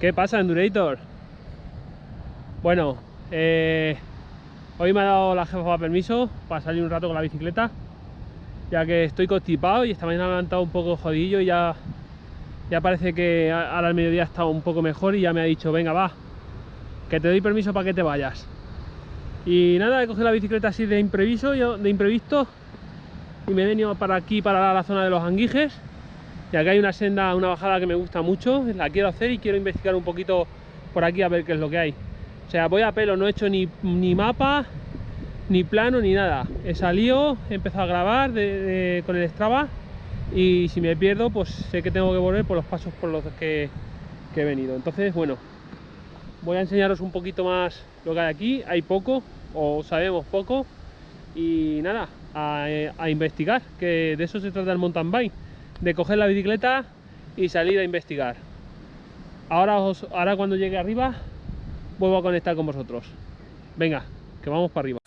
¿Qué pasa, Endurator? Bueno, eh, hoy me ha dado la jefa permiso para salir un rato con la bicicleta, ya que estoy constipado y esta mañana me he levantado un poco jodillo y ya, ya parece que ahora al mediodía está un poco mejor y ya me ha dicho, venga, va, que te doy permiso para que te vayas. Y nada, he cogido la bicicleta así de impreviso, de imprevisto y me he venido para aquí, para la zona de los anguijes y acá hay una senda, una bajada que me gusta mucho, la quiero hacer y quiero investigar un poquito por aquí a ver qué es lo que hay. O sea, voy a pelo, no he hecho ni, ni mapa, ni plano, ni nada. He salido, he empezado a grabar con el Strava y si me pierdo, pues sé que tengo que volver por los pasos por los que, he venido. Entonces, bueno, voy a enseñaros un poquito más lo que hay aquí. Hay poco, o sabemos poco, y nada, a, a investigar, que de eso se trata el mountain bike de coger la bicicleta y salir a investigar. Ahora, os, ahora cuando llegue arriba vuelvo a conectar con vosotros. Venga, que vamos para arriba.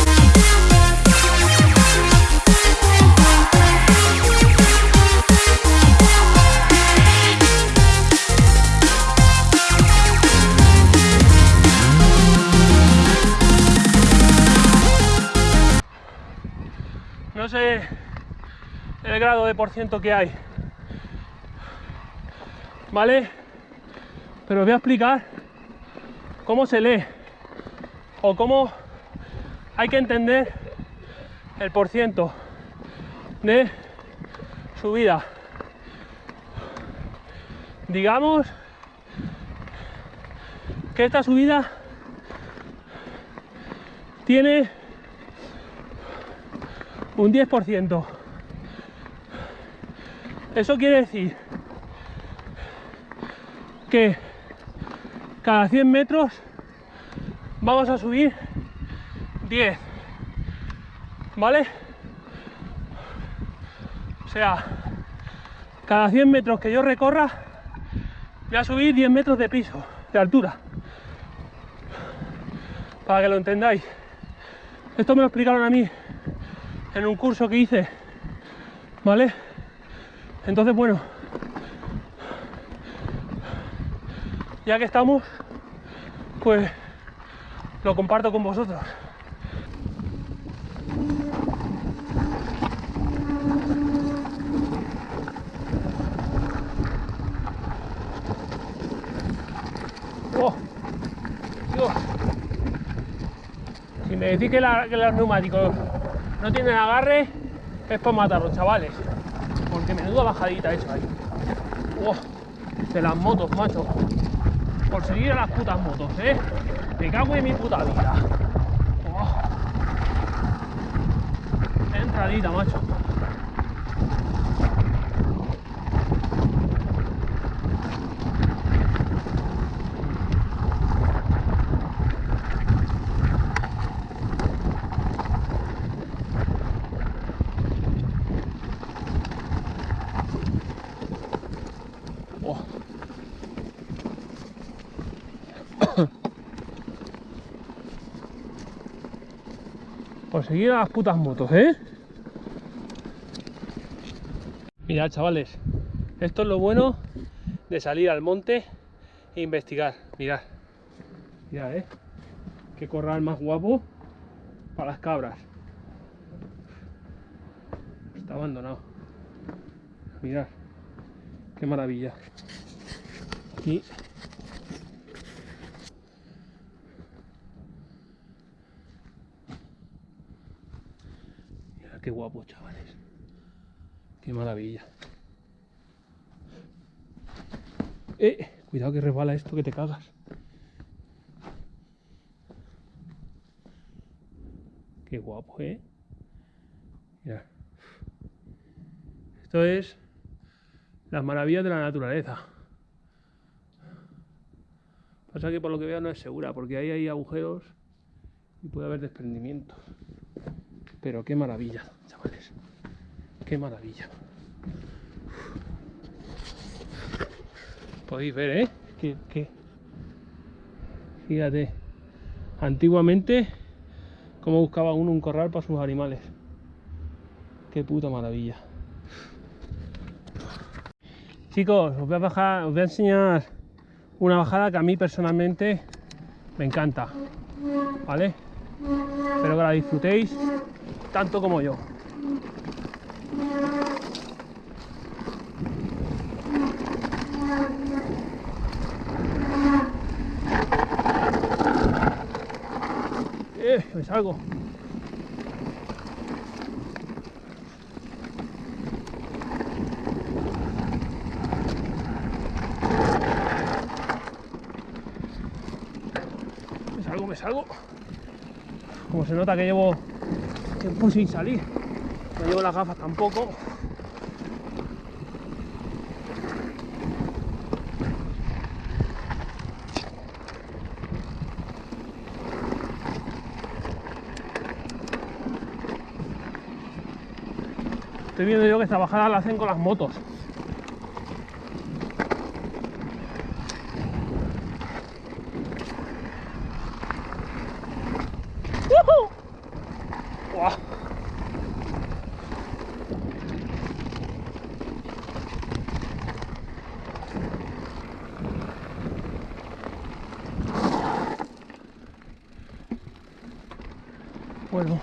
El grado de por ciento que hay ¿vale? Pero os voy a explicar cómo se lee o cómo hay que entender el porciento de subida. Digamos que esta subida tiene un 10%. Eso quiere decir que cada 100 metros vamos a subir 10 ¿vale? o sea cada 100 metros que yo recorra voy a subir 10 metros de piso de altura para que lo entendáis esto me lo explicaron a mí en un curso que hice ¿vale? Entonces bueno ya que estamos, pues lo comparto con vosotros. Oh, si me decís que, los neumáticos no tienen agarre, es para matarlos, chavales. Porque menuda bajadita hecho ahí. Oh, de las motos, macho por seguir a las putas motos, ¿eh? Me cago en mi puta vida. Oh. Entradita, macho. Por seguir a las putas motos, ¿eh? Mirad, chavales, esto es lo bueno de salir al monte e investigar. Mirad, mirad, ¿eh? Qué corral más guapo para las cabras. Está abandonado. Mirad, qué maravilla. Y qué guapo, chavales. Qué maravilla. Eh, cuidado que resbala esto que te cagas. Qué guapo, ¿eh? Mira. Esto es las maravillas de la naturaleza. Pasa que por lo que veo no es segura, porque ahí hay agujeros y puede haber desprendimientos. Pero qué maravilla, chavales. Qué maravilla. Podéis ver, ¿eh? Que, Fíjate. Antiguamente, cómo buscaba uno un corral para sus animales. Qué puta maravilla. Chicos, os voy a bajar, os voy a enseñar una bajada que a mí personalmente me encanta, ¿vale? Espero que la disfrutéis tanto como yo. Eh, me salgo. Me salgo, me salgo. Como se nota que llevo tiempo sin salir. No llevo las gafas tampoco. Estoy viendo yo que esta bajada la hacen con las motos. Bueno.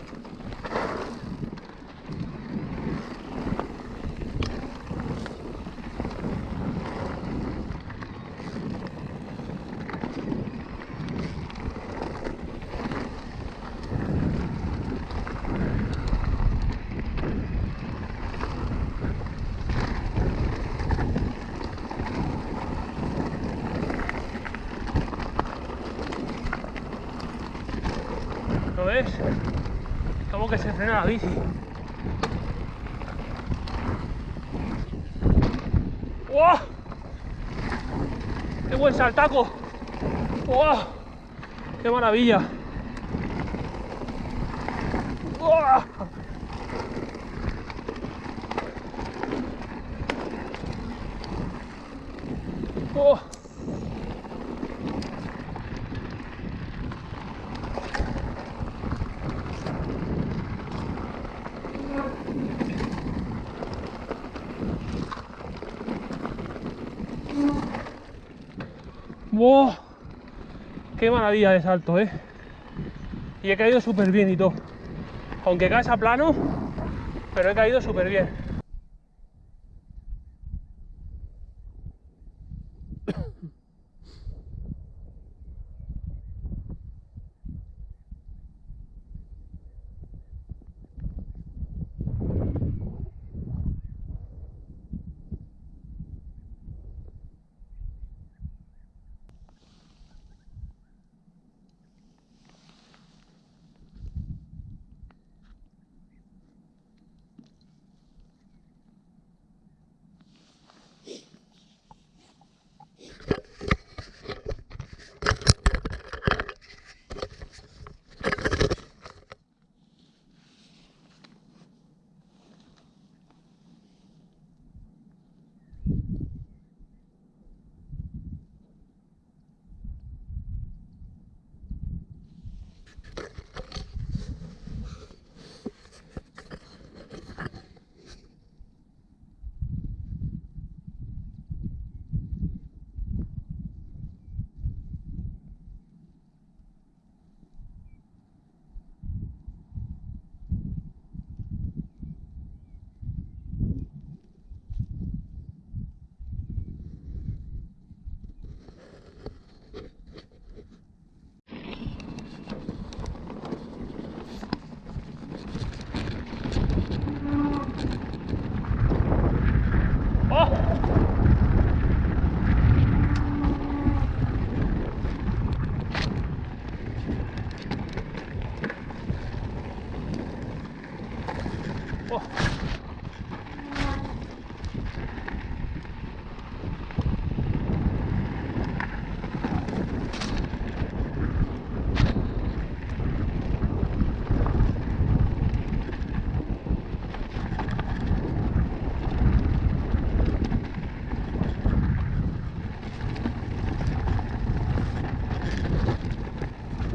¿Lo ves? Que se frena la bici. ¡Wow! ¡Qué buen saltaco! ¡Wow! ¡Qué maravilla! ¡Wow! ¡Oh! ¡Wow! ¡Qué maravilla de salto, eh! Y he caído súper bien y todo. Aunque caes a plano, pero he caído súper bien.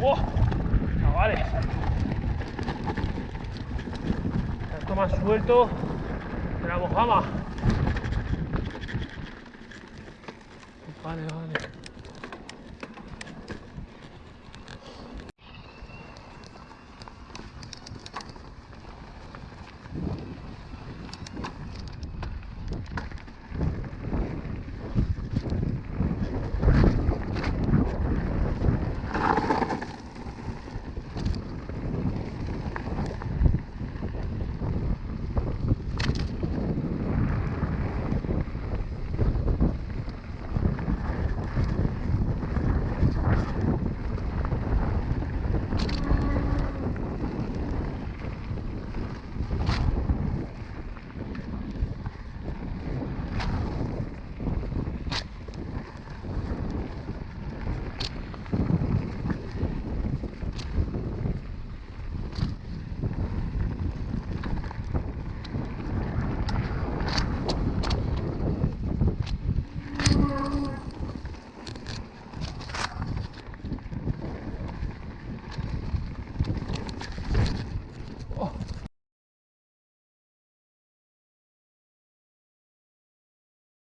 ¡Oh! Chavales. Esto más suelto de la mojama. Vale, vale.